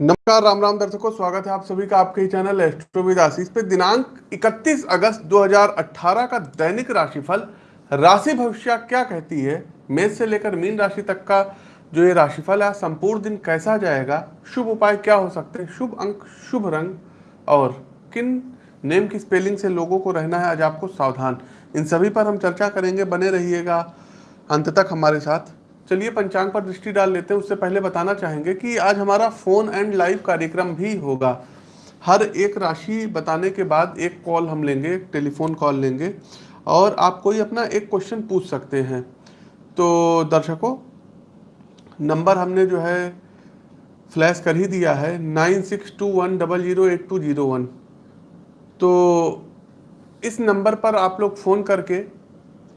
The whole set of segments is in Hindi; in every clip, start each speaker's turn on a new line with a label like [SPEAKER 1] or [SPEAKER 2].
[SPEAKER 1] नमस्कार, राम राम दर्शकों, स्वागत है आप सभी का आपके ही चैनल एस्ट्रोविद आशीष पे। दिनांक 31 अगस्त 2018 का दैनिक राशिफल, राशि भविष्य क्या कहती है? मेष से लेकर मीन राशि तक का जो ये राशिफल है, संपूर्ण दिन कैसा जाएगा? शुभ उपाय क्या हो सकते हैं? शुभ अंक, शुभ रंग और किन नेम की स्पेलिंग से लोगों को रहना है? आज आपको सावधान। इन सभी पर हम चर्चा करेंगे, बने रहिएगा। अंत तक हमारे साथ चलिए पंचांग पर दृष्टि डाल लेते हैं। उससे पहले बताना चाहेंगे कि आज हमारा फ़ोन एंड लाइव कार्यक्रम भी होगा। हर एक राशि बताने के बाद एक कॉल हम लेंगे टेलीफोन कॉल लेंगे और आप कोई अपना एक क्वेश्चन पूछ सकते हैं। तो दर्शकों, नंबर हमने जो है, फ्लैश कर ही दिया है, nine six two one double zero eight two zero one. तो इस नंबर पर आप लोग फ़ोन करके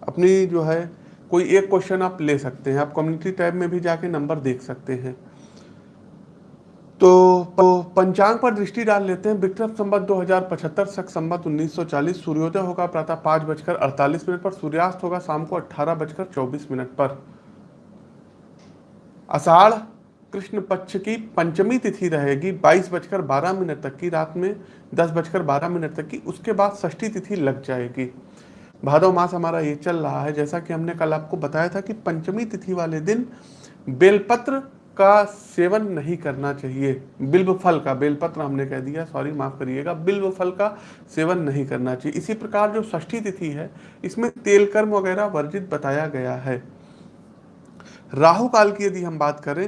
[SPEAKER 1] अपनी जो है कोई एक क्वेश्चन आप ले सकते हैं, आप कम्युनिटी टैब में भी जाके नंबर देख सकते हैं। तो पंचांग पर दृष्टि डाल लेते हैं। विक्रम संबत 2075 सख संबत 1940 सूर्योदय होगा, प्रातः पाँच बजकर अड़तालीस मिनट पर, सूर्यास्त होगा शाम को अट्ठारह बजकर चौबीस मिनट पर। अषाढ़ कृष्ण पक्ष की पंचमी तिथि रहेगी, बाईस बजकर बारह मिनट तक की रात में, दस बजकर बारह मिनट तक की, उसके बाद षष्ठी तिथि लग जाएगी। भादव मास हमारा ये चल रहा है, जैसा कि हमने कल आपको बताया था कि पंचमी तिथि वाले दिन बेलपत्र का सेवन नहीं करना चाहिए। बिल्व फल का, बेलपत्र हमने कह दिया सॉरी माफ़ करिएगा बिल्व फल का सेवन नहीं करना चाहिए। इसी प्रकार जो षष्ठी तिथि है, इसमें तेल कर्म वगैरह वर्जित बताया गया है। राहु काल की यदि हम बात करें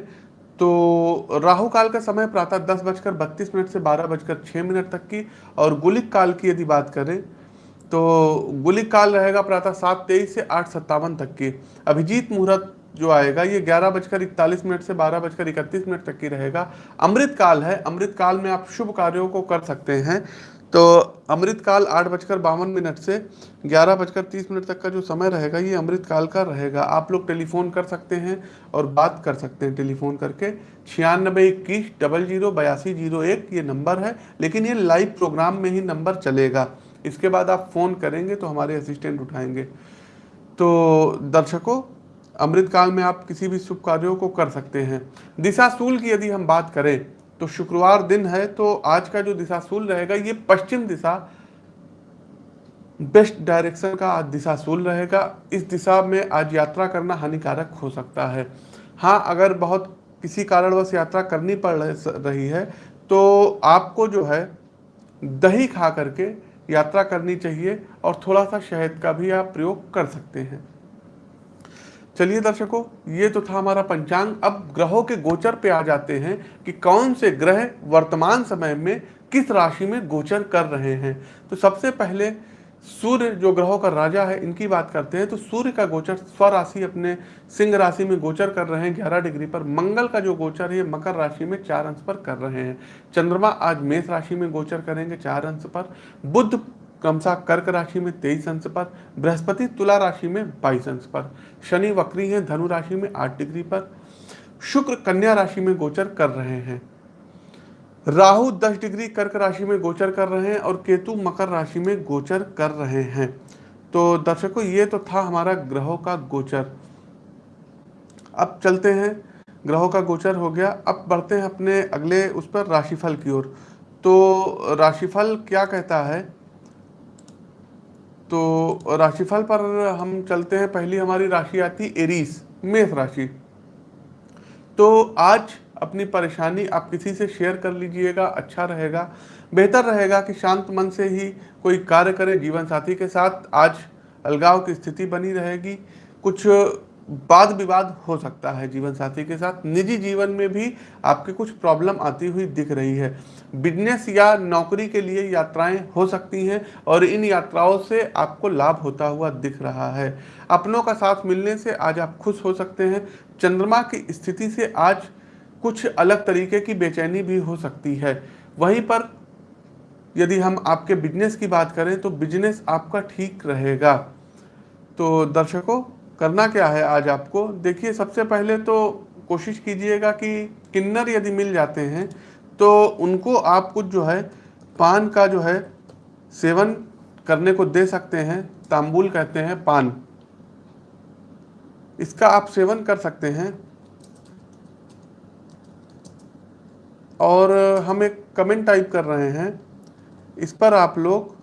[SPEAKER 1] तो राहु काल का समय प्रातः दस बजकर बत्तीस मिनट से बारह बजकर छह मिनट तक की, और गुलिक काल की यदि बात करें तो गुलिक काल रहेगा प्रातः सात तेईस से आठ सत्तावन तक की। अभिजीत मुहूर्त जो आएगा, ये ग्यारह बजकर इकतालीस मिनट से बारह बजकर इकतीस मिनट तक की रहेगा। अमृत काल है। अमृत काल में आप शुभ कार्यों को कर सकते हैं। तो अमृत काल आठ बजकर बावन मिनट से ग्यारह बजकर तीस मिनट तक का जो समय रहेगा, ये अमृत काल का रहेगा। आप लोग टेलीफोन कर सकते हैं और बात कर सकते हैं टेलीफोन करके। छियानबे इक्कीस डबल ज़ीरो बयासी ज़ीरो एक ये नंबर है, लेकिन ये लाइव प्रोग्राम में ही नंबर चलेगा। इसके बाद आप फ़ोन करेंगे तो हमारे असिस्टेंट उठाएँगे। तो दर्शकों अमृतकाल में आप किसी भी शुभ कार्यों को कर सकते हैं। दिशाशूल की यदि हम बात करें तो शुक्रवार दिन है तो आज का जो दिशाशूल रहेगा, ये पश्चिम दिशा बेस्ट डायरेक्शन का आज दिशाशूल रहेगा। इस दिशा में आज यात्रा करना हानिकारक हो सकता है। हाँ अगर बहुत किसी कारणवश यात्रा करनी पड़ रही है तो आपको जो है, दही खा करके यात्रा करनी चाहिए और थोड़ा सा शहद का भी आप प्रयोग कर सकते हैं। चलिए दर्शकों, ये तो था हमारा पंचांग। अब ग्रहों के गोचर पे आ जाते हैं कि कौन से ग्रह वर्तमान समय में किस राशि में गोचर कर रहे हैं। तो सबसे पहले सूर्य जो ग्रहों का राजा है, इनकी बात करते हैं तो सूर्य का गोचर स्वराशि अपने सिंह राशि में गोचर कर रहे हैं ग्यारह डिग्री पर। मंगल का जो गोचर है, मकर राशि में चार अंश पर कर रहे हैं। चंद्रमा आज मेष राशि में गोचर करेंगे चार अंश पर। बुद्ध क्रमशः कर्क राशि में तेईस अंश पर। बृहस्पति तुला राशि में बाईस अंश पर। शनि वक्री है, धनु राशि में आठ डिग्री पर। शुक्र कन्या राशि में गोचर कर रहे हैं। राहु 10 डिग्री कर्क राशि में गोचर कर रहे हैं और केतु मकर राशि में गोचर कर रहे हैं। तो दर्शकों, ये तो था हमारा ग्रहों का गोचर। अब चलते हैं। ग्रहों का गोचर हो गया। अब बढ़ते हैं अपने अगले उस पर राशिफल की ओर। तो राशिफल क्या कहता है? तो राशिफल पर हम चलते हैं। पहली हमारी राशि आती एरीस, मेष राशि। तो आज अपनी परेशानी आप किसी से शेयर कर लीजिएगा अच्छा रहेगा। बेहतर रहेगा कि शांत मन से ही कोई कार्य करें जीवन साथी के साथ। आज अलगाव की स्थिति बनी रहेगी। कुछ वाद विवाद हो सकता है जीवन साथी के साथ। निजी जीवन में भी आपके कुछ प्रॉब्लम आती हुई दिख रही है। बिज़नेस या नौकरी के लिए यात्राएँ हो सकती हैं और इन यात्राओं से आपको लाभ होता हुआ दिख रहा है। अपनों का साथ मिलने से आज आप खुश हो सकते हैं। चंद्रमा की स्थिति से आज कुछ अलग तरीके की बेचैनी भी हो सकती है। वहीं पर यदि हम आपके बिज़नेस की बात करें तो बिज़नेस आपका ठीक रहेगा। तो दर्शकों, करना क्या है आज आपको? देखिए, सबसे पहले तो कोशिश कीजिएगा कि किन्नर यदि मिल जाते हैं तो उनको आप कुछ जो है, पान का जो है, सेवन करने को दे सकते हैं। तांबुल कहते हैं पान। इसका आप सेवन कर सकते हैं। और हम एक कमेंट टाइप कर रहे हैं। इस पर आप लोग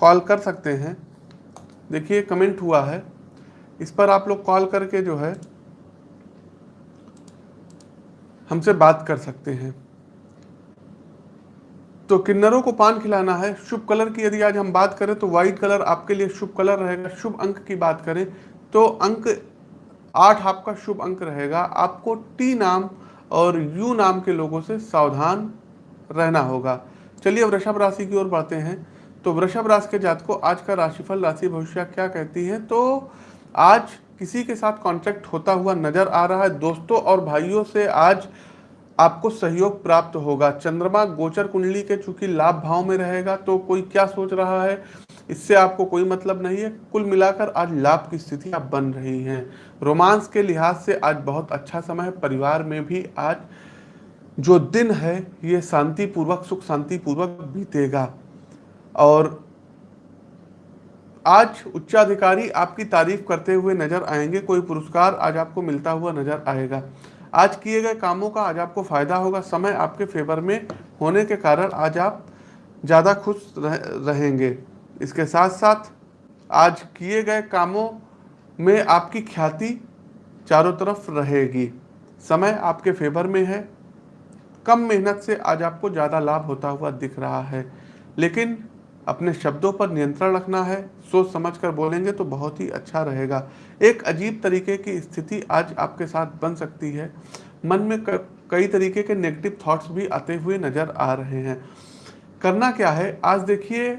[SPEAKER 1] कॉल कर सकते हैं। देखिए कमेंट हुआ है। इस पर आप लोग कॉल करके जो है, हमसे बात कर सकते हैं। तो किन्नरों को पान खिलाना है। शुभ कलर की यदि आज हम बात करें तो व्हाइट कलर आपके लिए शुभ कलर रहेगा। शुभ अंक की बात करें तो अंक आठ आपका शुभ अंक रहेगा। आपको टी नाम और यू नाम के लोगों से सावधान रहना होगा। चलिए वृषभ राशि की ओर बढ़ते हैं। तो वृषभ राशि के जात को आज का राशिफल, राशि भविष्य क्या कहती है? तो आज किसी के साथ कॉन्ट्रैक्ट होता हुआ नज़र आ रहा है। दोस्तों और भाइयों से आज आपको सहयोग प्राप्त होगा। चंद्रमा, गोचर, कुंडली के चूँकि लाभ भाव में रहेगा तो कोई क्या सोच रहा है? इससे आपको कोई मतलब नहीं है। कुल मिलाकर आज लाभ की स्थिति आप बन रही हैं। रोमांस के लिहाज से आज बहुत अच्छा समय है। परिवार में भी आज जो दिन है ये शांतिपूर्वक सुख शांति पूर्वक बीतेगा। और आज उच्चाधिकारी आपकी तारीफ़ करते हुए नज़र आएँगे। कोई पुरस्कार आज आपको मिलता हुआ नज़र आएगा। आज किए गए कामों का आज आपको फ़ायदा होगा। समय आपके फेवर में होने के कारण आज आप ज़्यादा खुश रह, रहेंगे। इसके साथ साथ आज किए गए कामों में आपकी ख्याति चारों तरफ़ रहेगी। समय आपके फेवर में है। कम मेहनत से आज आपको ज़्यादा लाभ होता हुआ दिख रहा है। लेकिन अपने शब्दों पर नियंत्रण रखना है, सोच समझ कर बोलेंगे तो बहुत ही अच्छा रहेगा। एक अजीब तरीके की स्थिति आज आपके साथ बन सकती है। मन में कई तरीके के नेगेटिव थॉट्स भी आते हुए नज़र आ रहे हैं। करना क्या है? आज देखिए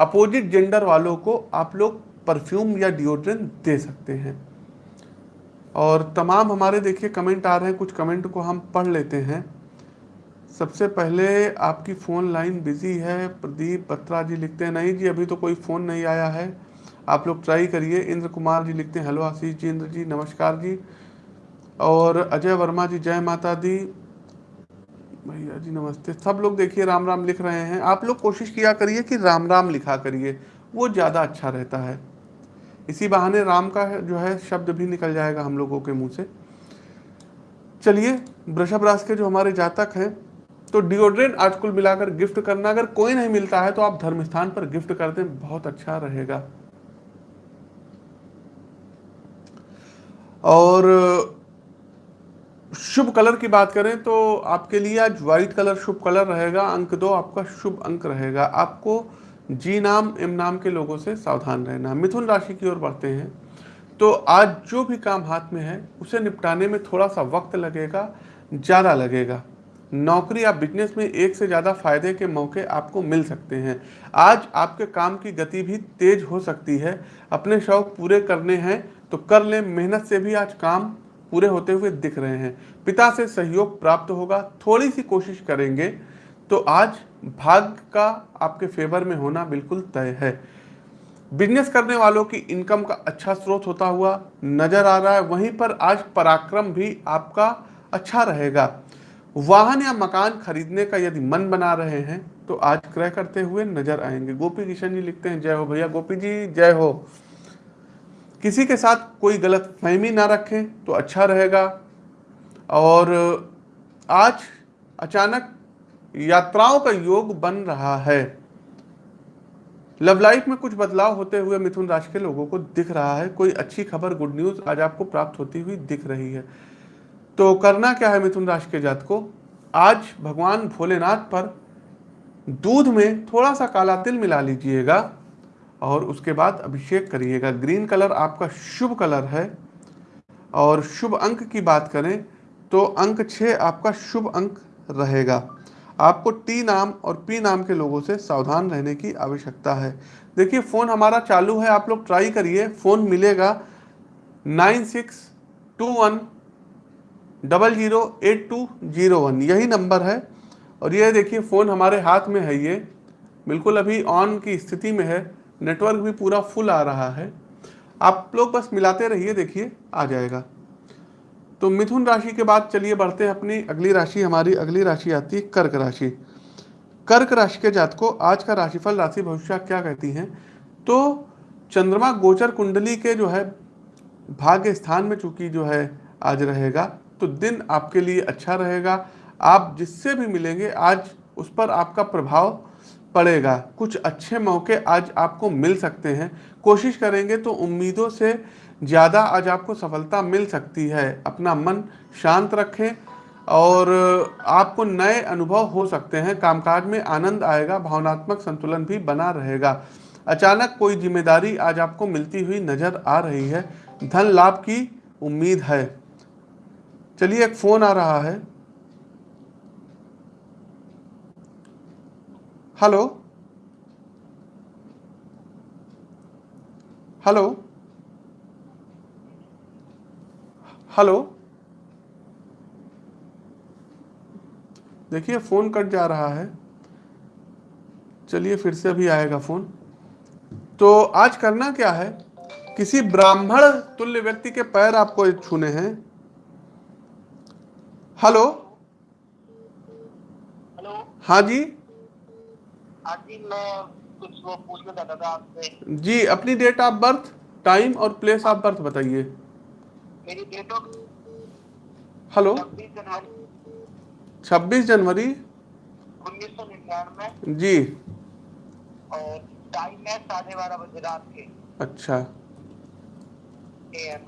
[SPEAKER 1] अपोजिट जेंडर वालों को आप लोग परफ्यूम या डिओड्रेंट दे सकते हैं। और तमाम हमारे देखिए कमेंट आ रहे हैं, कुछ कमेंट को हम पढ़ लेते हैं। सबसे पहले आपकी फ़ोन लाइन बिज़ी है, प्रदीप बत्रा जी लिखते हैं, नहीं जी, अभी तो कोई फ़ोन नहीं आया है। आप लोग ट्राई करिए। इंद्र कुमार जी लिखते हैं, हेलो आशीष जी, इंद्र जी, नमस्कार जी। और अजय वर्मा जी, जय माता दी। भैया जी, नमस्ते। सब लोग देखिए, राम राम लिख रहे हैं। आप लोग कोशिश किया करिए कि राम राम लिखा करिए। वो ज़्यादा अच्छा रहता है। इसी बहाने राम का जो है, शब्द भी निकल जाएगा हम लोगों के मुँह से। चलिए, वृषभ राशि के जो हमारे जातक हैं तो डिओड्रेंट आज कुल मिलाकर गिफ्ट करना, अगर कोई नहीं मिलता है तो आप धर्म स्थान पर गिफ्ट कर दें, बहुत अच्छा रहेगा। और शुभ कलर की बात करें तो आपके लिए आज व्हाइट कलर शुभ कलर रहेगा, अंक दो आपका शुभ अंक रहेगा। आपको जी नाम, एम नाम के लोगों से सावधान रहना। मिथुन राशि की ओर बढ़ते हैं तो आज जो भी काम हाथ में है, उसे निपटाने में थोड़ा सा वक्त लगेगा, ज़्यादा लगेगा। नौकरी या बिज़नेस में एक से ज़्यादा फ़ायदे के मौके आपको मिल सकते हैं। आज आपके काम की गति भी तेज हो सकती है। अपने शौक पूरे करने हैं तो कर लें। मेहनत से भी आज काम पूरे होते हुए दिख रहे हैं। पिता से सहयोग प्राप्त होगा, थोड़ी सी कोशिश करेंगे तो आज भाग्य का आपके फेवर में होना बिल्कुल तय है। बिज़नेस करने वालों की इनकम का अच्छा स्रोत होता हुआ नज़र आ रहा है, वहीं पर आज पराक्रम भी आपका अच्छा रहेगा। वाहन या मकान खरीदने का यदि मन बना रहे हैं तो आज क्रय करते हुए नज़र आएँगे। गोपी किशन जी लिखते हैं, जय हो भैया, गोपी जी, जय हो। किसी के साथ कोई गलत फहमी ना रखें तो अच्छा रहेगा। और आज अचानक यात्राओं का योग बन रहा है। लव लाइफ में कुछ बदलाव होते हुए मिथुन राशि के लोगों को दिख रहा है। कोई अच्छी खबर, गुड न्यूज़ आज आपको प्राप्त होती हुई दिख रही है। तो करना क्या है मिथुन राशि के जात को आज भगवान भोलेनाथ पर दूध में थोड़ा सा काला तिल मिला लीजिएगा। और उसके बाद अभिषेक करिएगा। ग्रीन कलर आपका शुभ कलर है। और शुभ अंक की बात करें तो अंक छः आपका शुभ अंक रहेगा। आपको टी नाम और पी नाम के लोगों से सावधान रहने की आवश्यकता है। देखिए फ़ोन हमारा चालू है, आप लोग ट्राई करिए। फ़ोन मिलेगा nine six two one double zero eight two zero one. यही नंबर है। और ये देखिए फ़ोन हमारे हाथ में है ये। बिल्कुल अभी ऑन की स्थिति में है। नेटवर्क भी पूरा फुल आ रहा है। आप लोग बस मिलाते रहिए, देखिए, आ जाएगा। तो मिथुन राशि के बाद चलिए बढ़ते हैं अपनी अगली राशि, हमारी अगली राशि आती है कर्क राशि। कर्क राशि के जात को आज का राशिफल, राशि भविष्य क्या कहती हैं? तो चंद्रमा गोचर कुंडली के जो है, भाग्य स्थान में चूँकि जो है, आज रहेगा तो दिन आपके लिए अच्छा रहेगा। आप जिससे भी मिलेंगे, आज उस पर आपका प्रभाव पड़ेगा। कुछ अच्छे मौके आज आपको मिल सकते हैं। कोशिश करेंगे तो उम्मीदों से ज़्यादा आज आपको सफलता मिल सकती है। अपना मन शांत रखें और आपको नए अनुभव हो सकते हैं। कामकाज में आनंद आएगा, भावनात्मक संतुलन भी बना रहेगा। अचानक कोई ज़िम्मेदारी आज आपको मिलती हुई नज़र आ रही है। धन लाभ की उम्मीद है। चलिए, एक फ़ोन आ रहा है। हेलो हेलो हेलो देखिए फ़ोन कट जा रहा है। चलिए फिर से अभी आएगा फ़ोन तो आज करना क्या है? किसी ब्राह्मण तुल्य व्यक्ति के पैर आपको छूने हैं। हेलो
[SPEAKER 2] हेलो
[SPEAKER 1] हाँ जी?
[SPEAKER 2] जी मैं कुछ वो पूछना चाहता था आपसे।
[SPEAKER 1] जी अपनी डेट ऑफ़ बर्थ टाइम और प्लेस ऑफ़ बर्थ बताइए।
[SPEAKER 2] मेरी डेट ऑफ़
[SPEAKER 1] हेलो
[SPEAKER 2] छब्बीस जनवरी।
[SPEAKER 1] 26 जनवरी।
[SPEAKER 2] उन्नीस सौ निन्यानवे।
[SPEAKER 1] जी।
[SPEAKER 2] और टाइम है साढ़े बारह बजे रात के।
[SPEAKER 1] अच्छा।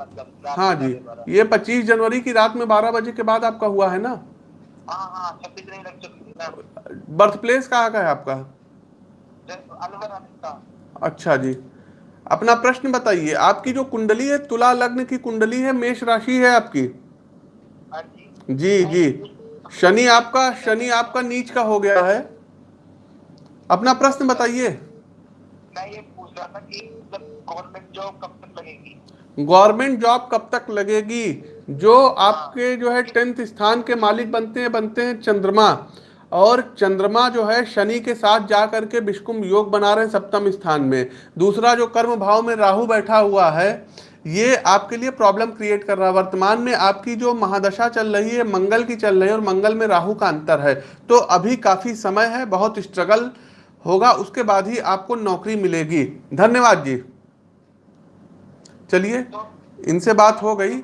[SPEAKER 2] मतलब
[SPEAKER 1] हाँ जी। ये 25 जनवरी की रात में 12 बजे के बाद आपका हुआ है ना?
[SPEAKER 2] हाँ हाँ छब्बीस
[SPEAKER 1] बर्थ प्लेस कहाँ का है आपका? अच्छा जी। अपना प्रश्न बताइए, आपकी जो कुंडली है, तुला लग्न की कुंडली है, मेष राशि है आपकी?
[SPEAKER 2] जी
[SPEAKER 1] जी। शनि आपका शनि आपका नीच का हो गया है। अपना प्रश्न बताइए।
[SPEAKER 2] गवर्नमेंट जॉब कब तक लगेगी?
[SPEAKER 1] जो आपके जो है टेंथ स्थान के मालिक बनते हैं बनते हैं चंद्रमा। और चंद्रमा जो है शनि के साथ जा करके विष्कुम योग बना रहे हैं सप्तम स्थान में। दूसरा जो कर्म भाव में राहु बैठा हुआ है, ये आपके लिए प्रॉब्लम क्रिएट कर रहा है। वर्तमान में आपकी जो महादशा चल रही है, मंगल की चल रही है और मंगल में राहु का अंतर है। तो अभी काफ़ी समय है, बहुत स्ट्रगल होगा, उसके बाद ही आपको नौकरी मिलेगी। धन्यवाद जी। चलिए, इनसे बात हो गई।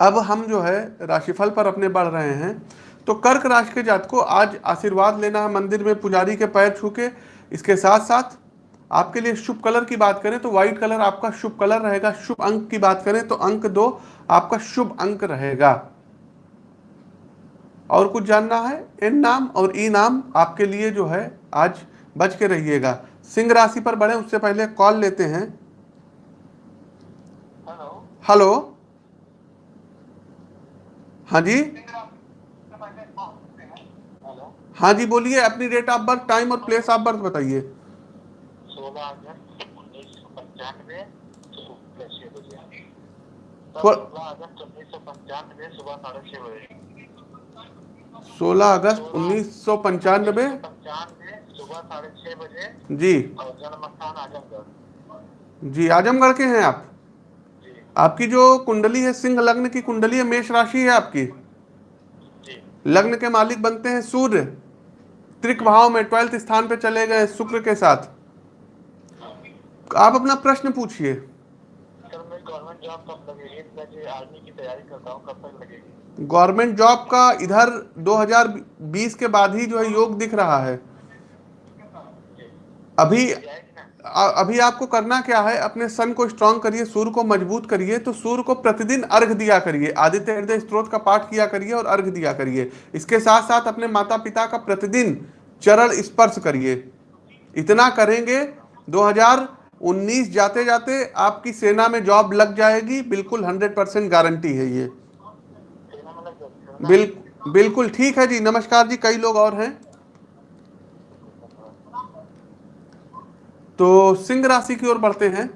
[SPEAKER 1] अब हम जो है राशिफल पर अपने बढ़ रहे हैं। तो कर्क राशि के जात को आज आशीर्वाद लेना है मंदिर में पुजारी के पैर छू के इसके साथ साथ आपके लिए शुभ कलर की बात करें तो व्हाइट कलर आपका शुभ कलर रहेगा। शुभ अंक की बात करें तो अंक दो आपका शुभ अंक रहेगा। और कुछ जानना है? एन नाम और ई नाम आपके लिए जो है आज बच के रहिएगा। सिंह राशि पर बढ़े उससे पहले कॉल लेते हैं।
[SPEAKER 2] हेलो।
[SPEAKER 1] हेलो। हाँ जी। हाँ जी बोलिए अपनी डेट ऑफ़ बर्थ टाइम और प्लेस ऑफ़ बर्थ बताइए।
[SPEAKER 2] सोलह अगस्त उन्नीस सौ पंचानवे सोलह अगस्त उन्नीस सौ पंचानवे साढ़े छह बजे।
[SPEAKER 1] 16 अगस्त उन्नीस सौ पंचानबे
[SPEAKER 2] पंचानवे सुबह साढ़े छह बजे।
[SPEAKER 1] जी।
[SPEAKER 2] जन्म स्थान आजमगढ़।
[SPEAKER 1] जी आजमगढ़ के हैं आप?
[SPEAKER 2] जी।
[SPEAKER 1] आपकी जो कुंडली है सिंह लग्न की कुंडली है मेष राशि है आपकी? लग्न के मालिक बनते हैं सूर्य। त्रिक भाव में ट्वेल्थ स्थान पे चले गए शुक्र के साथ। आप अपना प्रश्न पूछिए।
[SPEAKER 2] गवर्नमेंट जॉब की तैयारी करता हूँ कब तक लगेगी?
[SPEAKER 1] गवर्नमेंट जॉब का इधर 2020 के बाद ही जो है योग दिख रहा है। अभी अभी आपको करना क्या है? अपने सन को स्ट्रांग करिए, सूर्य को मज़बूत करिए तो सूर्य को प्रतिदिन अर्घ दिया करिए। आदित्य हृदय स्त्रोत का पाठ किया करिए और अर्घ दिया करिए। इसके साथ साथ अपने माता पिता का प्रतिदिन चरण स्पर्श करिए। इतना करेंगे 2019 जाते जाते आपकी सेना में जॉब लग जाएगी। बिल्कुल 100 परसेंट गारंटी है ये।
[SPEAKER 2] सेना में लग जाएगी
[SPEAKER 1] बिल, बिल्कुल ठीक है जी। नमस्कार जी, कई लोग और हैं। तो सिंह राशि की ओर बढ़ते हैं।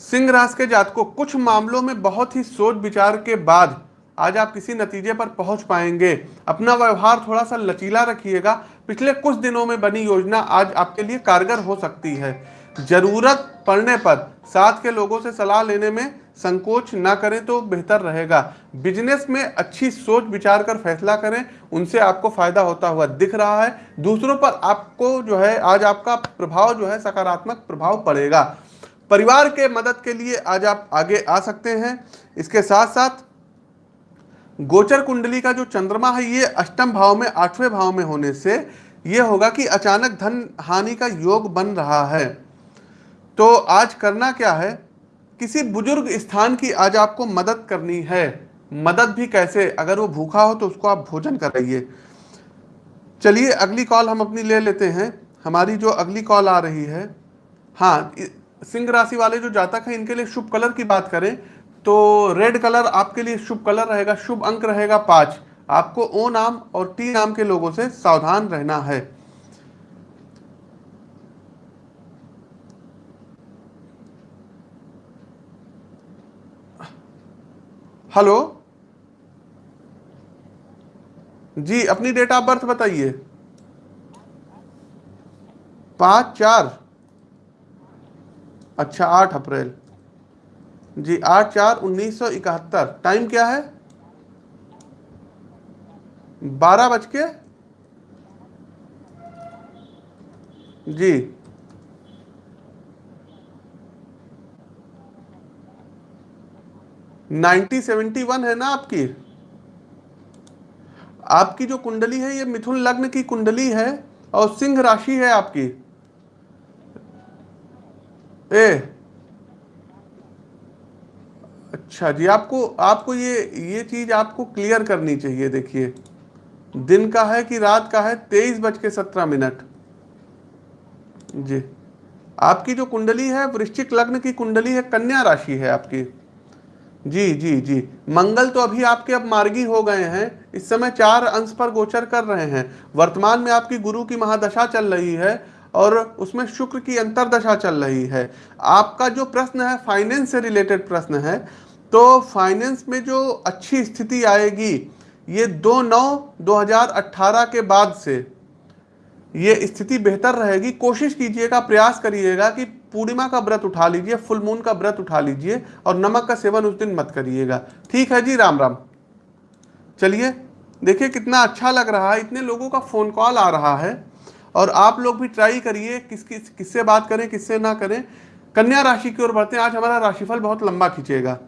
[SPEAKER 1] सिंह राशि के जात को कुछ मामलों में बहुत ही सोच विचार के बाद आज आप किसी नतीजे पर पहुँच पाएँगे। अपना व्यवहार थोड़ा सा लचीला रखिएगा। पिछले कुछ दिनों में बनी योजना आज आपके लिए कारगर हो सकती है। ज़रूरत पड़ने पर साथ के लोगों से सलाह लेने में संकोच ना करें तो बेहतर रहेगा। बिज़नेस में अच्छी सोच विचार कर फैसला करें, उनसे आपको फ़ायदा होता हुआ दिख रहा है। दूसरों पर आपको जो है, आज आपका प्रभाव जो है, सकारात्मक प्रभाव पड़ेगा। परिवार के मदद के लिए आज आप आगे आ सकते हैं। इसके साथ साथ गोचर कुंडली का जो चंद्रमा है, ये अष्टम भाव में, आठवें भाव में होने से ये होगा कि अचानक धन हानि का योग बन रहा है। तो आज करना क्या है? किसी बुज़ुर्ग स्थान की आज आपको मदद करनी है। मदद भी कैसे? अगर वो भूखा हो तो उसको आप भोजन कराइए। चलिए, अगली कॉल हम अपनी ले लेते हैं। हमारी जो अगली कॉल आ रही है हाँ सिंह राशि वाले जो जातक हैं, इनके लिए शुभ कलर की बात करें तो रेड कलर आपके लिए शुभ कलर रहेगा, शुभ अंक रहेगा पाँच। आपको ओ नाम और टी नाम के लोगों से सावधान रहना है। हेलो? जी, अपनी डेट ऑफ़ बर्थ बताइए। पाँच, चार। अच्छा आठ अप्रैल। जी, आठ, चार, उन्नीस सौ इकहत्तर। टाइम क्या है? बारह बज के जी। नाइनटी सेवेंटी वन है ना आपकी? आपकी जो कुंडली है, ये मिथुन लग्न की कुंडली है और सिंह राशि है आपकी। ए अच्छा जी, आपको आपको ये ये चीज़ आपको क्लियर करनी चाहिए, देखिए। दिन का है कि रात का है? तेईस बज के सत्रह मिनट। जी। आपकी जो कुंडली है, वृश्चिक लग्न की कुंडली है, कन्या राशि है आपकी। जी जी जी। मंगल तो अभी आपके अब मार्गी हो गए हैं। इस समय चार अंश पर गोचर कर रहे हैं। वर्तमान में आपकी गुरु की महादशा चल रही है और उसमें शुक्र की अंतरदशा चल रही है। आपका जो प्रश्न है फाइनेंस से रिलेटेड प्रश्न है तो फाइनेंस में जो अच्छी स्थिति आएगी, ये दो नौ 2018 के बाद से ये स्थिति बेहतर रहेगी। कोशिश कीजिएगा, प्रयास करिएगा कि पूर्णिमा का व्रत उठा लीजिए, फुल मून का व्रत उठा लीजिए और नमक का सेवन उस दिन मत करिएगा। ठीक है जी? राम राम। चलिए, देखिए कितना अच्छा लग रहा है, इतने लोगों का फ़ोन कॉल आ रहा है और आप लोग भी ट्राई करिए, किस किस, किससे बात करें, किससे ना करें। कन्या राशि की ओर बढ़ते हैं। आज हमारा राशिफल बहुत लंबा खींचेगा।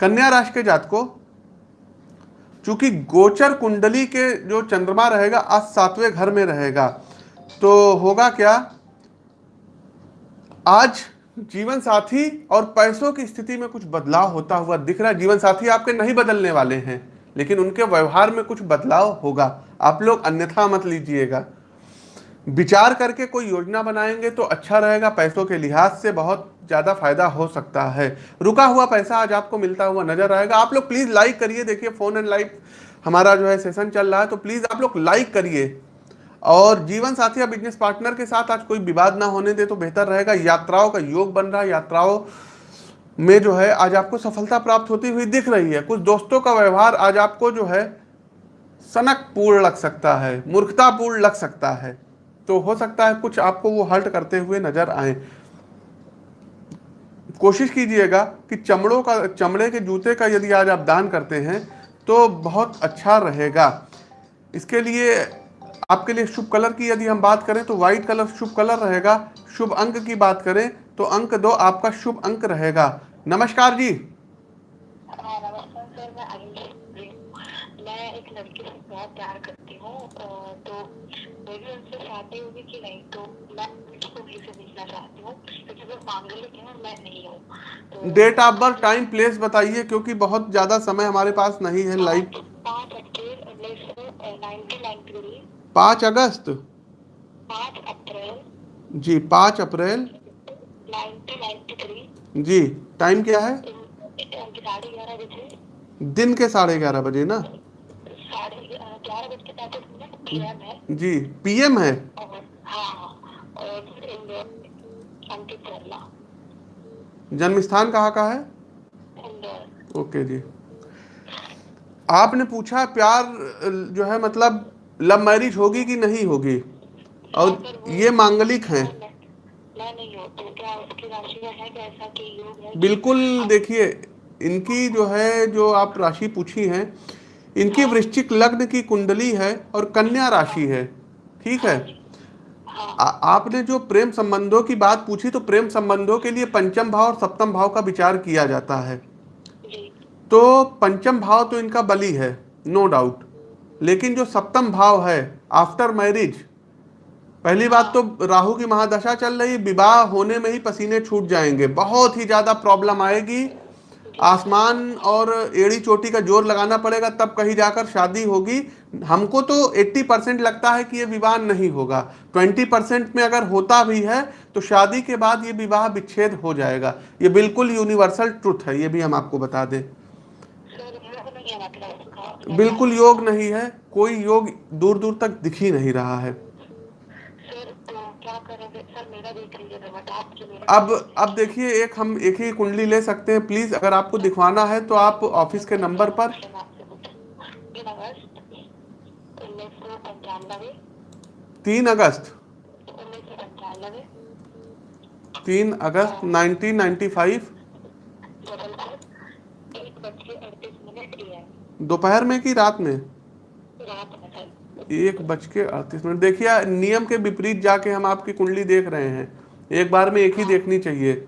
[SPEAKER 1] कन्या राशि के जात को चूँकि गोचर कुंडली के जो चंद्रमा रहेगा, आज सातवें घर में रहेगा। तो होगा क्या? आज जीवन साथी और पैसों की स्थिति में कुछ बदलाव होता हुआ दिख रहा है। जीवन साथी आपके नहीं बदलने वाले हैं, लेकिन उनके व्यवहार में कुछ बदलाव होगा। आप लोग अन्यथा मत लीजिएगा। विचार करके कोई योजना बनाएँगे तो अच्छा रहेगा, पैसों के लिहाज से बहुत ज़्यादा फ़ायदा हो सकता है। रुका हुआ पैसा आज आपको मिलता हुआ नज़र आएगा। आप लोग प्लीज़ लाइक करिए। देखिए फ़ोन एंड लाइव हमारा जो है सेशन चल रहा है तो प्लीज़ आप लोग लाइक करिए। और जीवन साथी या बिज़नेस पार्टनर के साथ आज कोई विवाद ना होने दे तो बेहतर रहेगा। यात्राओं का योग बन रहा है। यात्राओं में जो है, आज आपको सफलता प्राप्त होती हुई दिख रही है। कुछ दोस्तों का व्यवहार आज आपको जो है, सनकपूर्ण लग सकता है, मूर्खतापूर्ण लग सकता है। तो हो सकता है कुछ आपको वो हल्ट करते हुए नज़र आए। कोशिश कीजिएगा कि चमड़ों का, चमड़े के जूते का यदि आज आप दान करते हैं तो बहुत अच्छा रहेगा। इसके लिए आपके लिए शुभ कलर की यदि हम बात करें तो व्हाइट कलर शुभ कलर रहेगा। शुभ अंक की बात करें तो अंक दो आपका शुभ अंक रहेगा। नमस्कार जी।
[SPEAKER 3] हाँ, मैं अंजलि हूँ। मैं एक लड़की से बहुत प्यार करती हूँ तो मेरी उनसे शादी होगी कि नहीं तो मैं से चाहती हूँ क्योंकि वो मांगलिक है मैं नहीं हूँ। तो
[SPEAKER 1] date of birth time place बताइए क्योंकि बहुत ज़्यादा समय हमारे पास नहीं है लाइव
[SPEAKER 3] पाँच अप्रैल उन्नीस सौ नाइन्टी थ्री।
[SPEAKER 1] पाँच अगस्त?
[SPEAKER 3] पाँच अप्रैल।
[SPEAKER 1] जी पाँच अप्रैल। जी टाइम क्या है? दिन के साढ़े ग्यारह बजे ना?
[SPEAKER 3] है।
[SPEAKER 1] जी पीएम है?
[SPEAKER 3] हाँ हाँ
[SPEAKER 1] जन्म स्थान कहाँ का है? ओके जी। आपने पूछा प्यार जो है मतलब लव मैरिज होगी कि नहीं होगी? और ये मांगलिक हैं।
[SPEAKER 3] हूँ तो है है?
[SPEAKER 1] बिल्कुल देखिए इनकी जो है जो आप राशि पूछी है इनकी वृश्चिक लग्न की कुंडली है और कन्या राशि है ठीक है? आ, आपने जो प्रेम संबंधों की बात पूछी तो प्रेम संबंधों के लिए पंचम भाव और सप्तम भाव का विचार किया जाता है। तो पंचम भाव तो इनका बली है नो डाउट। लेकिन जो सप्तम भाव है आफ्टर मैरिज पहली बात तो राहु की महादशा चल रही, विवाह होने में ही पसीने छूट जाएँगे। बहुत ही ज़्यादा प्रॉब्लम आएगी। आसमान और एड़ी चोटी का ज़ोर लगाना पड़ेगा, तब कहीं जाकर शादी होगी। हमको तो 80 परसेंट लगता है कि ये विवाह नहीं होगा। 20 परसेंट में अगर होता भी है तो शादी के बाद ये विवाह विच्छेद हो जाएगा। ये बिल्कुल यूनिवर्सल ट्रुथ है, ये भी हम आपको बता दें। बिल्कुल योग नहीं है कोई योग दूर दूर तक दिख ही नहीं रहा है।
[SPEAKER 3] तो तो
[SPEAKER 1] अब अब देखिए एक हम एक ही कुंडली ले सकते हैं प्लीज़ अगर आपको दिखवाना है तो आप ऑफ़िस के नंबर पर।
[SPEAKER 3] तीन अगस्त
[SPEAKER 1] तीन अगस्त। 1995
[SPEAKER 3] जबलपुर एक बज के अड़तीस मिनट एम
[SPEAKER 1] दोपहर में कि रात में? एक बज के अड़तीस मिनट। देखिए नियम के विपरीत जाके हम आपकी कुंडली देख रहे हैं। एक बार में एक ही देखनी चाहिए।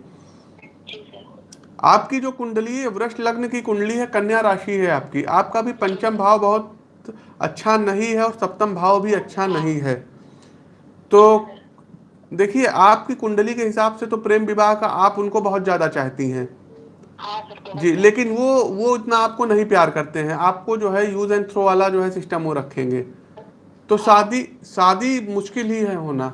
[SPEAKER 1] आपकी जो कुंडली है वृक्ष लग्न की कुंडली है कन्या राशि है आपकी। आपका भी पंचम भाव बहुत अच्छा नहीं है और सप्तम भाव भी अच्छा नहीं है। तो देखिए आपकी कुंडली के हिसाब से तो प्रेम विवाह का आप उनको बहुत ज़्यादा चाहती हैं
[SPEAKER 3] हाँ।
[SPEAKER 1] जी लेकिन वो वो इतना आपको नहीं प्यार करते हैं। आपको जो है यूज़ एंड थ्रो वाला जो है सिस्टम वो रखेंगे। तो शादी शादी मुश्किल ही है होना।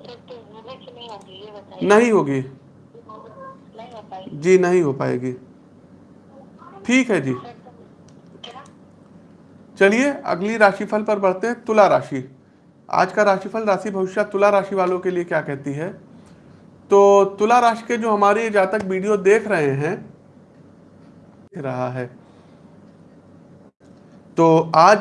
[SPEAKER 3] तो नहीं होगी
[SPEAKER 1] नहीं
[SPEAKER 3] हो
[SPEAKER 1] जी नहीं हो पाएगी। ठीक है जी।
[SPEAKER 3] तो
[SPEAKER 1] चलिए अगली राशिफल पर बढ़ते हैं तुला राशि। आज का राशिफल राशि भविष्य तुला राशि वालों के लिए क्या कहती है? तो तुला राशि के जो हमारे जातक वीडियो देख रहे हैं रहा है। तो आज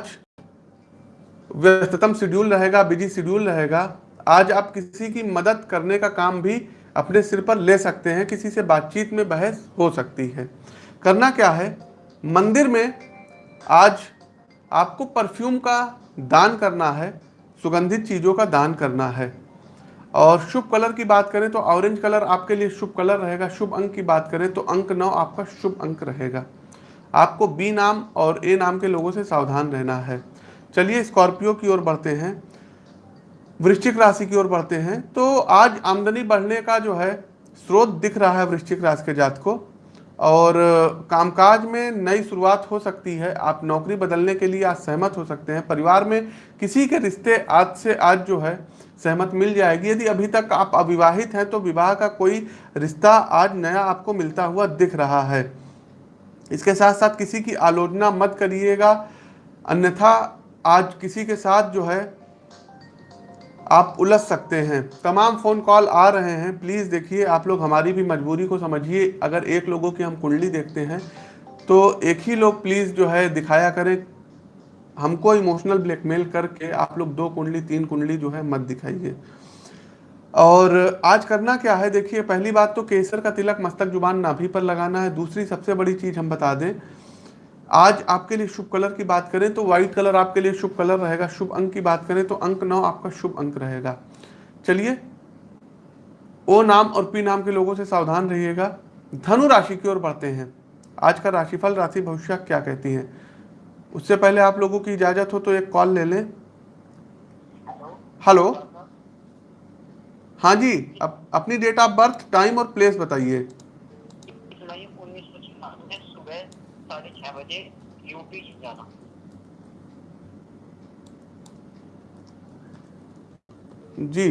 [SPEAKER 1] व्यस्ततम शेड्यूल रहेगा, बिज़ी शेड्यूल रहेगा। आज आप किसी की मदद करने का काम भी अपने सिर पर ले सकते हैं, किसी से बातचीत में बहस हो सकती है। करना क्या है? मंदिर में आज आपको परफ्यूम का दान करना है, सुगंधित चीज़ों का दान करना है। और शुभ कलर की बात करें तो ऑरेंज कलर आपके लिए शुभ कलर रहेगा। शुभ अंक की बात करें तो अंक नौ आपका शुभ अंक रहेगा। आपको बी नाम और ए नाम के लोगों से सावधान रहना है। चलिए स्कॉर्पियो की ओर बढ़ते हैं। वृश्चिक राशि की ओर बढ़ते हैं। तो आज आमदनी बढ़ने का जो है स्रोत दिख रहा है वृश्चिक राशि के जात को और कामकाज में नई शुरुआत हो सकती है। आप नौकरी बदलने के लिए आज सहमत हो सकते हैं। परिवार में किसी के रिश्ते आज से आज जो है सहमत मिल जाएगी। यदि अभी तक आप अविवाहित हैं तो विवाह का कोई रिश्ता आज नया आपको मिलता हुआ दिख रहा है। इसके साथ साथ किसी की आलोचना मत करिएगा। अन्यथा आज किसी के साथ जो है, आप उलझ सकते हैं। तमाम फ़ोन कॉल आ रहे हैं। प्लीज़ देखिए, आप लोग हमारी भी मजबूरी को समझिए। अगर एक लोगों की हम कुंडली देखते हैं तो एक ही लोग प्लीज़ जो है दिखाया करें। हमको इमोशनल ब्लैकमेल करके आप लोग दो कुंडली, तीन कुंडली जो है मत दिखाइए। और आज करना क्या है? देखिए, पहली बात तो केसर का तिलक मस्तक ज़ुबान नाभि पर लगाना है। दूसरी सबसे बड़ी चीज़ हम बता दें, आज आपके लिए शुभ कलर की बात करें तो व्हाइट कलर आपके लिए शुभ कलर रहेगा। शुभ अंक की बात करें तो अंक नौ आपका शुभ अंक रहेगा। चलिए, ओ नाम और पी नाम के लोगों से सावधान रहिएगा। धनु राशि की ओर बढ़ते हैं। आज का राशिफल, राशि भविष्य क्या कहती हैं? उससे पहले आप लोगों की इजाज़त हो तो एक कॉल ले लें। हेलो? हाँ जी अप, अपनी डेट ऑफ़ बर्थ टाइम और प्लेस बताइए। जी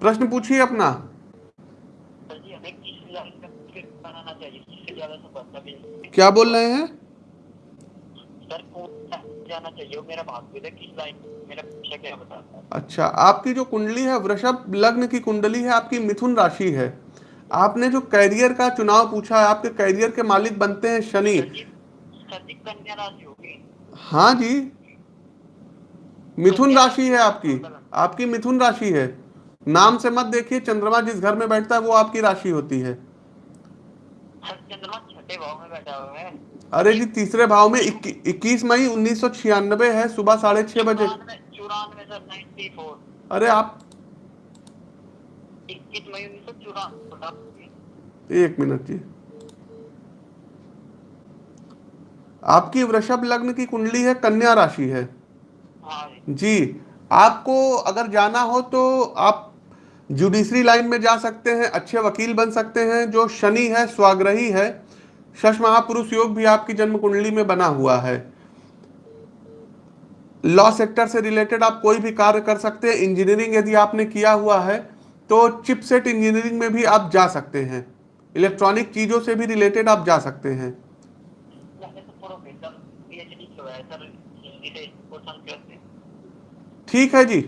[SPEAKER 1] प्रश्न पूछिए अपना।
[SPEAKER 2] भी
[SPEAKER 1] क्या बोल रहे हैं?
[SPEAKER 2] सर जाना चाहिए मेरा भाग्य किस लाइन मेरा पीछे क्या बताता है?
[SPEAKER 1] अच्छा आपकी जो कुंडली है वृषभ लग्न की कुंडली है आपकी मिथुन राशि है। आपने जो कैरियर का चुनाव पूछा है आपके कैरियर के मालिक बनते हैं शनि।
[SPEAKER 2] कन्या राशि होगी।
[SPEAKER 1] हाँ जी मिथुन राशि है आपकी। आपकी मिथुन राशि है। नाम से मत देखिए चंद्रमा जिस घर में बैठता है वो आपकी राशि होती है।
[SPEAKER 2] चंद्रमा छठे भाव में बैठा हुआ है।
[SPEAKER 1] अरे जी तीसरे भाव में इक्कीस मई उन्नीस सौ छियानबे है सुबह साढ़े छह बजे। अरे आप
[SPEAKER 2] इक्कीस मई उन्नीस सौ चौरानवे।
[SPEAKER 1] एक मिनट जी। आपकी वृषभ लग्न की कुंडली है कन्या राशि है।
[SPEAKER 2] हाँ। जी
[SPEAKER 1] आपको अगर जाना हो तो आप जुडिशरी लाइन में जा सकते हैं अच्छे वकील बन सकते हैं जो शनि है स्वाग्रही है शश महापुरुष योग भी आपकी जन्म कुंडली में बना हुआ है। लॉ सेक्टर से रिलेटेड आप कोई भी कार्य कर सकते हैं। इंजीनियरिंग यदि आपने किया हुआ है तो चिपसेट इंजीनियरिंग में भी आप जा सकते हैं। इलेक्ट्रॉनिक चीज़ों से भी रिलेटेड आप जा सकते हैं। ठीक है जी।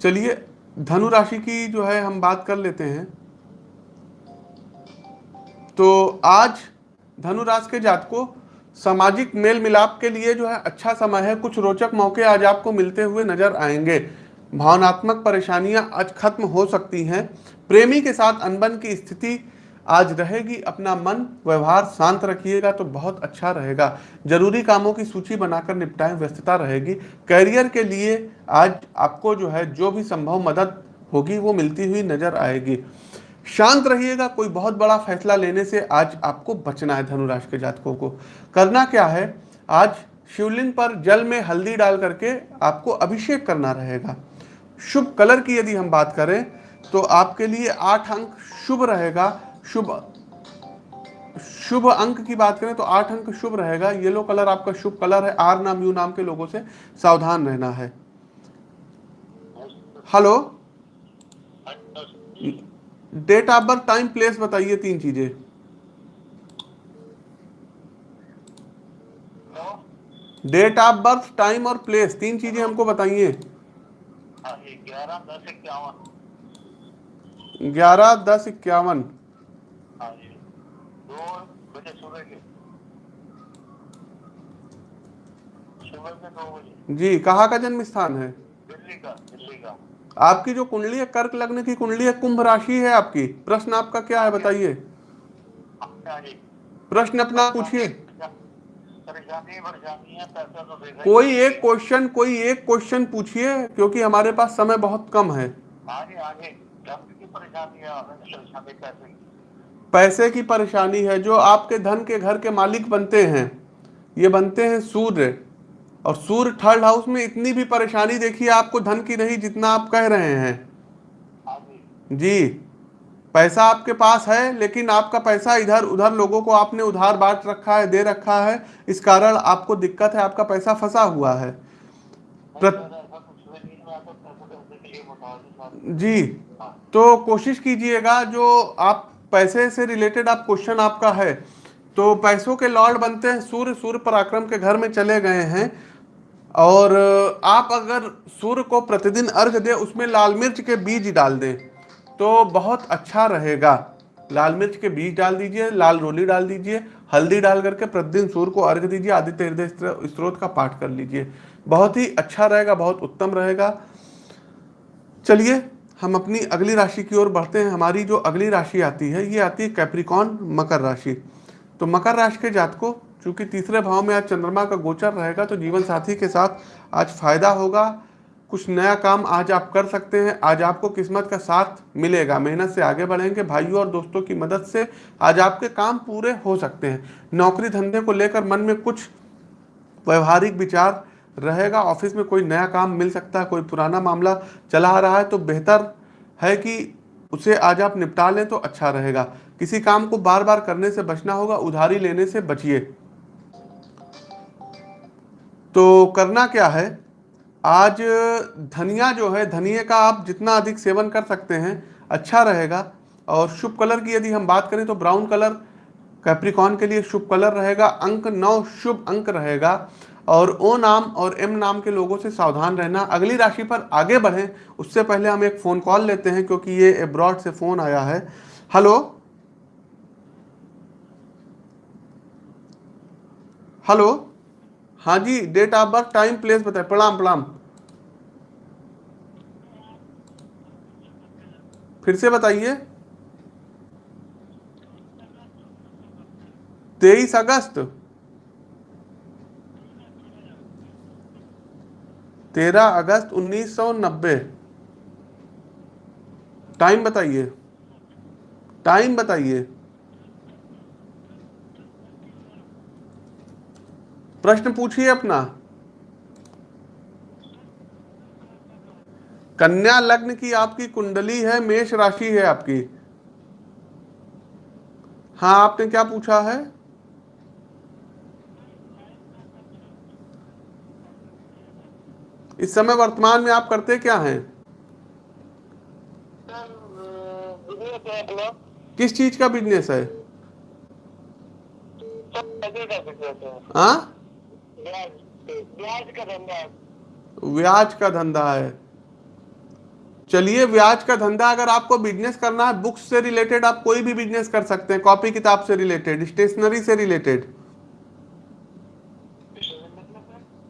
[SPEAKER 1] चलिए, धनु राशि की जो है हम बात कर लेते हैं। तो आज धनु राशि के जातकों सामाजिक मेल मिलाप के लिए जो है अच्छा समय है। कुछ रोचक मौके आज आपको मिलते हुए नज़र आएँगे। भावनात्मक परेशानियाँ आज खत्म हो सकती हैं। प्रेमी के साथ अनबन की स्थिति आज रहेगी। अपना मन, व्यवहार शांत रखिएगा तो बहुत अच्छा रहेगा। ज़रूरी कामों की सूची बनाकर निपटाएँ, व्यस्तता रहेगी। कैरियर के लिए आज आपको जो है जो भी संभव मदद होगी वो मिलती हुई नज़र आएगी। शांत रहिएगा, कोई बहुत बड़ा फैसला लेने से आज आपको बचना है धनुराश के जातकों को। करना क्या है? आज शिवलिंग पर जल में हल्दी डाल करके आपको अभिषेक करना रहेगा। शुभ कलर की यदि हम बात करें तो आपके लिए आठ अंक शुभ रहेगा। शुभ शुभ अंक की बात करें तो आठ अंक शुभ रहेगा। येलो कलर आपका शुभ कलर है। आर नाम, यू नाम के लोगों से सावधान रहना है। Hello? Date of birth time place बताइए तीन चीज़ें। डेट ऑफ़ बर्थ टाइम और प्लेस तीन चीज़ें हमको बताइए।
[SPEAKER 2] हाँ ग्यारह दस इक्यावन। जी।
[SPEAKER 1] कहाँ का जन्म स्थान है?
[SPEAKER 2] दिल्ली का दिल्ली का।
[SPEAKER 1] आपकी जो कुंडली है कर्क लग्न की कुंडली है कुंभ राशि है आपकी, प्रश्न आपका क्या है बताइए। प्रश्न अपना पूछिए। कोई एक क्वेश्चन कोई एक क्वेश्चन पूछिए, क्योंकि हमारे पास समय बहुत कम है।
[SPEAKER 2] पैसे की
[SPEAKER 1] परेशानी है, जो आपके धन के घर के मालिक बनते हैं, ये बनते हैं सूर्य और सूर्य थर्ड हाउस में इतनी भी परेशानी देखिए आपको धन की नहीं जितना आप कह रहे हैं।
[SPEAKER 2] जी।
[SPEAKER 1] पैसा आपके पास है, लेकिन आपका पैसा इधर उधर लोगों को आपने उधार बांट रखा है, दे रखा है। इस कारण आपको दिक्कत है, आपका पैसा फंसा हुआ है। जी। तो कोशिश कीजिएगा, जो आप पैसे से रिलेटेड आप क्वेश्चन आपका है तो पैसों के लॉर्ड बनते हैं सूर्य सूर्य पराक्रम के घर में चले गए हैं। और आप अगर सूर्य को प्रतिदिन अर्घ दें, उसमें लाल मिर्च के बीज डाल दें तो बहुत अच्छा रहेगा। लाल मिर्च के बीज डाल दीजिए, लाल रोली डाल दीजिए, हल्दी डाल करके प्रतिदिन सूर्य को अर्घ दीजिए, आदित्य हृदय स्त्रोत का पाठ कर लीजिए। बहुत ही अच्छा रहेगा, बहुत उत्तम रहेगा। चलिए, हम अपनी अगली राशि की ओर बढ़ते हैं। हमारी जो अगली राशि आती है, ये आती है कैप्रिकॉन मकर राशि। तो मकर राशि के जातकों चूँकि तीसरे भाव में आज चंद्रमा का गोचर रहेगा तो जीवन साथी के साथ आज फ़ायदा होगा। कुछ नया काम आज आप कर सकते हैं। आज आपको किस्मत का साथ मिलेगा। मेहनत से आगे बढ़ेंगे। भाइयों और दोस्तों की मदद से आज आपके काम पूरे हो सकते हैं। नौकरी धंधे को लेकर मन में कुछ व्यवहारिक विचार रहेगा। ऑफ़िस में कोई नया काम मिल सकता है, कोई पुराना मामला चला आ रहा है तो बेहतर है कि उसे आज आप निपटा लें तो अच्छा रहेगा। किसी काम को बार बार करने से बचना होगा, उधारी लेने से बचिए। तो करना क्या है? आज धनिया जो है, धनिये का आप जितना अधिक सेवन कर सकते हैं अच्छा रहेगा। और शुभ कलर की यदि हम बात करें तो ब्राउन कलर, कैप्रिकॉन के लिए शुभ कलर रहेगा। अंक नौ शुभ अंक रहेगा। और ओ नाम और एम नाम के लोगों से सावधान रहना। अगली राशि पर आगे बढ़ें। उससे पहले हम एक फ़ोन कॉल लेते हैं, क्योंकि ये एब्रॉड से फ़ोन आया है। हेलो? हेलो? हाँ जी date of birth time place बताए। प्रणाम प्रणाम फिर से बताइए। तेईस अगस्त। तेरह अगस्त उन्नीस सौ नब्बे। टाइम बताइए। टाइम बताइए। प्रश्न पूछिए अपना। कन्या लग्न की आपकी कुंडली है, मेष राशि है आपकी। हाँ आपने क्या पूछा है? इस समय वर्तमान में आप करते क्या हैं? किस चीज़ का बिज़नेस
[SPEAKER 2] का बिज़नेस है?
[SPEAKER 1] हाँ।
[SPEAKER 2] ब्याज का धंधा है।
[SPEAKER 1] ब्याज का धंधा है। चलिए, ब्याज का धंधा अगर आपको बिज़नेस करना है बुक्स से रिलेटेड आप कोई भी बिज़नेस कर सकते हैं कॉपी किताब से रिलेटेड स्टेशनरी से रिलेटेड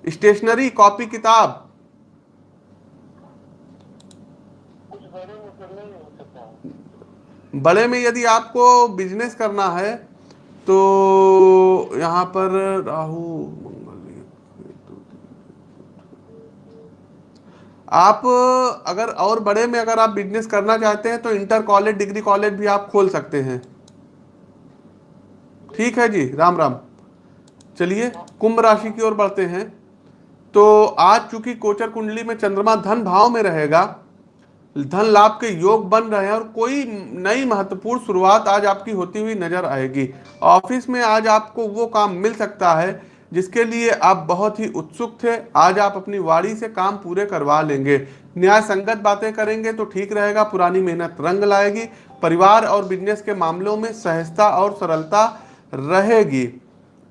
[SPEAKER 1] स्टेशनरी कॉपी किताब।
[SPEAKER 2] बड़े में
[SPEAKER 1] यदि आपको बिज़नेस करना है तो यहाँ पर राहु आप, अगर और बड़े में अगर आप बिज़नेस करना चाहते हैं तो इंटर कॉलेज डिग्री कॉलेज भी आप खोल सकते हैं। ठीक है जी? राम राम। चलिए, कुंभ राशि की ओर बढ़ते हैं। तो आज चूँकि कोचर कुंडली में चंद्रमा धन भाव में रहेगा, धन लाभ के योग बन रहे हैं और कोई नई महत्वपूर्ण शुरुआत आज आपकी होती हुई नज़र आएगी। ऑफ़िस में आज आपको वो काम मिल सकता है जिसके लिए आप बहुत ही उत्सुक थे। आज आप अपनी वाड़ी से काम पूरे करवा लेंगे। न्याय संगत बातें करेंगे तो ठीक रहेगा, पुरानी मेहनत रंग लाएगी, परिवार और बिज़नेस के मामलों में सहजता और सरलता रहेगी।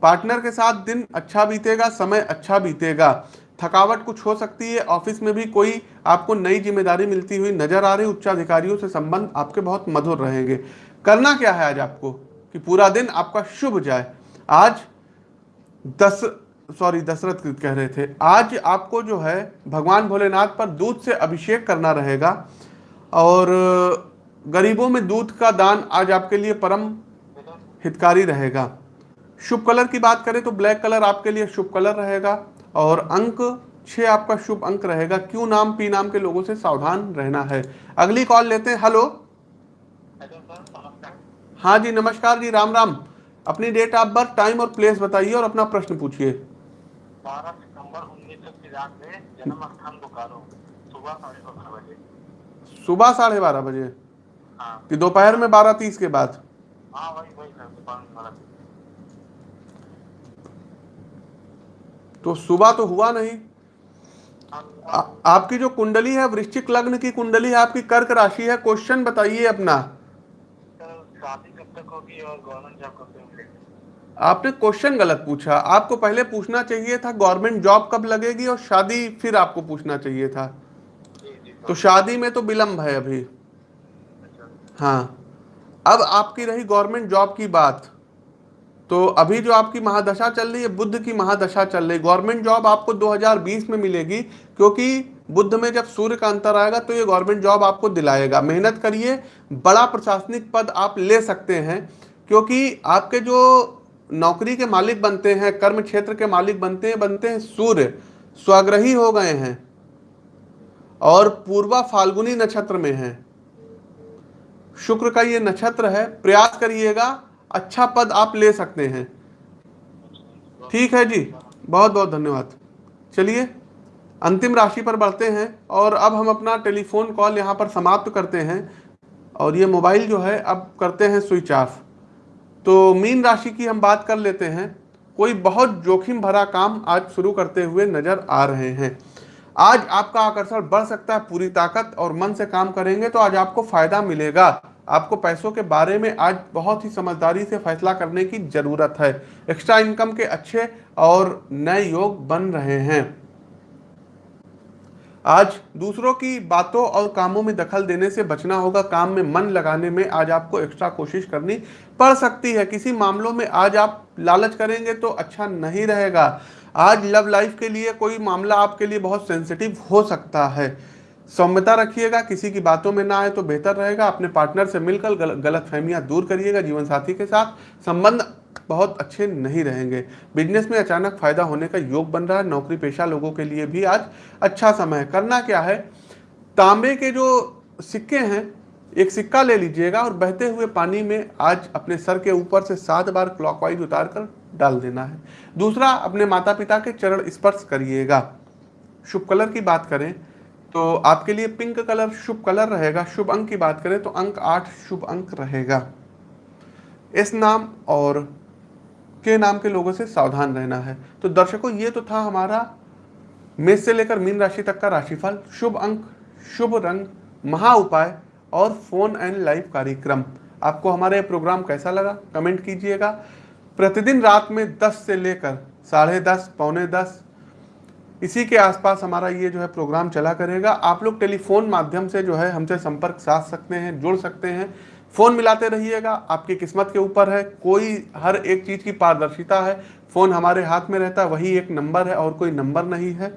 [SPEAKER 1] पार्टनर के साथ दिन अच्छा बीतेगा, समय अच्छा बीतेगा। थकावट कुछ हो सकती है, ऑफ़िस में भी कोई आपको नई ज़िम्मेदारी मिलती हुई नज़र आ रही, उच्चाधिकारियों से संबंध आपके बहुत मधुर रहेंगे। करना क्या है आज आपको? कि पूरा दिन आपका शुभ जाए। आज दस सॉरी दशरथ कह रहे थे, आज आपको जो है, भगवान भोलेनाथ पर दूध से अभिषेक करना रहेगा और, गरीबों में दूध का दान आज आपके लिए परम हितकारी रहेगा। शुभ कलर की बात करें तो ब्लैक कलर आपके लिए शुभ कलर रहेगा और अंक, छह आपका शुभ अंक रहेगा। क्यों नाम, पी नाम के लोगों से सावधान रहना है? अगली कॉल लेते हैं। हेलो हाँ जी, नमस्कार जी, राम राम। अपनी डेट ऑफ़ बर्थ टाइम और प्लेस बताइए और अपना प्रश्न पूछिए।
[SPEAKER 2] बारह सितंबर उन्नीस सौ तिरानवे जन्म स्थान बोकारो। सुबह साढ़े बारह बजे।
[SPEAKER 1] सुबह साढ़े बारह बजे?
[SPEAKER 2] हाँ।
[SPEAKER 1] कि दोपहर में बारह तीस के बाद?
[SPEAKER 2] हाँ वही वही सर दुकान वाला
[SPEAKER 1] तो सुबह तो हुआ नहीं।
[SPEAKER 2] हाँ,
[SPEAKER 1] आ, आपकी जो कुंडली है वृश्चिक लग्न की कुंडली है आपकी कर्क राशि है क्वेश्चन बताइए अपना।
[SPEAKER 2] शादी कब तक होगी और गवर्नमेंट जॉब कब
[SPEAKER 1] आपने क्वेश्चन गलत पूछा। आपको पहले पूछना चाहिए था गवर्नमेंट जॉब कब लगेगी और शादी फिर आपको पूछना चाहिए था। तो शादी में तो विलंब है अभी। हाँ। अब आपकी रही गवर्नमेंट जॉब की बात। तो अभी जो आपकी महादशा चल रही है, बुद्ध की महादशा चल रही है गवर्नमेंट जॉब आपको 2020 में मिलेगी, क्योंकि बुद्ध में जब सूर्य का अंतर आएगा तो ये गवर्नमेंट जॉब आपको दिलाएगा। मेहनत करिए, बड़ा प्रशासनिक पद आप ले सकते हैं, क्योंकि आपके जो नौकरी के मालिक बनते हैं, कर्म क्षेत्र के मालिक बनते हैं बनते हैं सूर्य, स्वग्रही हो गए हैं और पूर्वा फाल्गुनी नक्षत्र में हैं। शुक्र का ये नक्षत्र है, प्रयास करिएगा अच्छा पद आप ले सकते हैं। ठीक है जी बहुत बहुत धन्यवाद। चलिए, अंतिम राशि पर बढ़ते हैं और अब हम अपना टेलीफोन कॉल यहाँ पर समाप्त करते हैं और ये मोबाइल जो है, अब करते हैं स्विच ऑफ़। तो मीन राशि की हम बात कर लेते हैं। कोई बहुत जोखिम भरा काम आज शुरू करते हुए नज़र आ रहे हैं। आज आपका आकर्षण बढ़ सकता है, पूरी ताकत और मन से काम करेंगे तो आज आपको फ़ायदा मिलेगा। आपको पैसों के बारे में आज बहुत ही समझदारी से फैसला करने की ज़रूरत है। एक्स्ट्रा इनकम के अच्छे और नए योग बन रहे हैं। आज दूसरों की बातों और कामों में दखल देने से बचना होगा। काम में मन लगाने में आज आपको एक्स्ट्रा कोशिश करनी पड़ सकती है। किसी मामलों में आज आप लालच करेंगे तो अच्छा नहीं रहेगा। आज लव लाइफ के लिए कोई मामला आपके लिए बहुत सेंसिटिव हो सकता है। सौम्यता रखिएगा किसी की बातों में ना आए तो बेहतर रहेगा। अपने पार्टनर से मिलकर गल, गलत फहमियाँ दूर करिएगा जीवन साथी के साथ। संबंध बहुत अच्छे नहीं रहेंगे। बिज़नेस में अचानक फ़ायदा होने का योग बन रहा है। नौकरी पेशा लोगों के लिए भी आज अच्छा समय है। करना क्या है? तांबे के जो सिक्के हैं, एक सिक्का ले लीजिएगा और बहते हुए पानी में आज अपने सर के ऊपर से सात बार क्लॉकवाइज उतार कर डाल देना है। दूसरा, अपने माता पिता के चरण स्पर्श करिएगा। शुभ कलर की बात करें तो आपके लिए पिंक कलर शुभ कलर रहेगा। शुभ अंक की बात करें तो अंक आठ शुभ अंक रहेगा। इस नाम और के नाम के लोगों से सावधान रहना है। तो दर्शकों, ये तो था हमारा मेष से लेकर मीन राशि तक का राशिफल। शुभ अंक, शुभ रंग, महा उपाय और फ़ोन एंड लाइव कार्यक्रम। आपको हमारा ये प्रोग्राम कैसा लगा? कमेंट कीजिएगा। प्रतिदिन रात में 10 से लेकर साढ़े दस, पौने दस, इसी के आसपास हमारा ये जो है प्रोग्राम चला करेगा। आप लोग टेलीफोन माध्यम से जो है हमसे संपर्क साध सकते हैं, जुड़ सकते हैं। फ़ोन मिलाते रहिएगा, आपकी किस्मत के ऊपर है, कोई हर एक चीज़ की पारदर्शिता है, फ़ोन हमारे हाथ में रहता है, वही एक नंबर है और कोई नंबर नहीं है।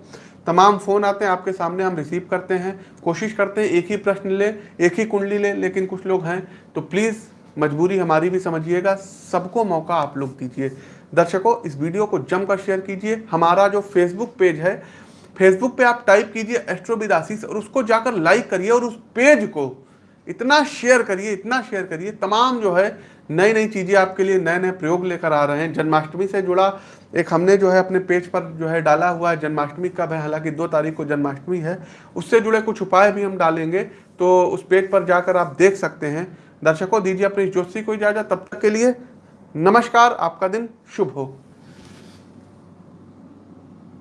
[SPEAKER 1] तमाम फ़ोन आते हैं, आपके सामने हम रिसीव करते हैं, कोशिश करते हैं, एक ही प्रश्न ले, एक ही कुंडली ले, लेकिन कुछ लोग हैं तो प्लीज़ मजबूरी हमारी भी समझिएगा, सबको मौका आप लोग दीजिए। दर्शकों, इस वीडियो को जमकर शेयर कीजिए, हमारा जो फेसबुक पेज है फेसबुक पे आप टाइप कीजिए एस्ट्रोविदासीस और उसको जाकर लाइक करिए, और उस पेज को इतना शेयर करिए, इतना शेयर करिए, तमाम जो है नई नई चीज़ें आपके लिए नए नए प्रयोग लेकर आ रहे हैं। जन्माष्टमी से जुड़ा एक हमने जो है अपने पेज पर जो है डाला हुआ है जन्माष्टमी कब है हालाँकि दो तारीख को जन्माष्टमी है, उससे जुड़े कुछ उपाय भी हम डालेंगे तो उस पेज पर जाकर आप देख सकते हैं। दर्शकों, दीजिए अपनी ज्योति को इजाज़त, तब तक के लिए नमस्कार, आपका दिन शुभ हो।